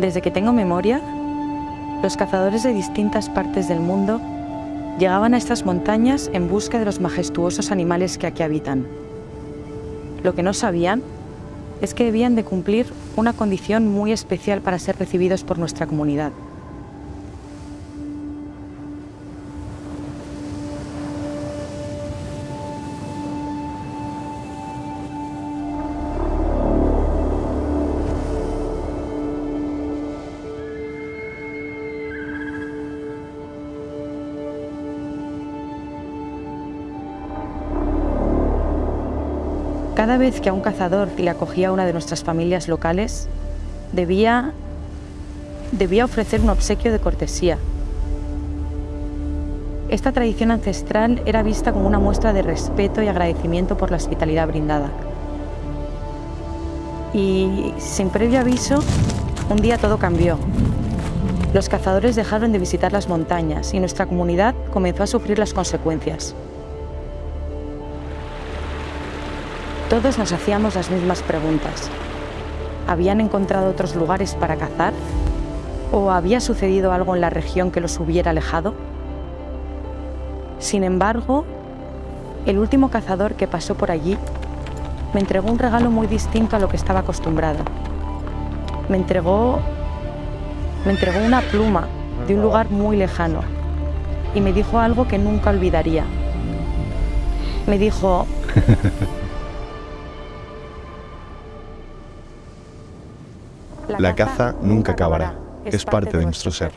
Desde que tengo memoria, los cazadores de distintas partes del mundo llegaban a estas montañas en busca de los majestuosos animales que aquí habitan. Lo que no sabían es que debían de cumplir una condición muy especial para ser recibidos por nuestra comunidad. Cada vez que a un cazador le acogía una de nuestras familias locales, debía, debía ofrecer un obsequio de cortesía. Esta tradición ancestral era vista como una muestra de respeto y agradecimiento por la hospitalidad brindada. Y sin previo aviso, un día todo cambió. Los cazadores dejaron de visitar las montañas y nuestra comunidad comenzó a sufrir las consecuencias. Todos nos hacíamos las mismas preguntas. ¿Habían encontrado otros lugares para cazar? ¿O había sucedido algo en la región que los hubiera alejado? Sin embargo, el último cazador que pasó por allí me entregó un regalo muy distinto a lo que estaba acostumbrado. Me entregó, me entregó una pluma de un lugar muy lejano y me dijo algo que nunca olvidaría. Me dijo, La caza nunca acabará. Es parte de nuestro ser.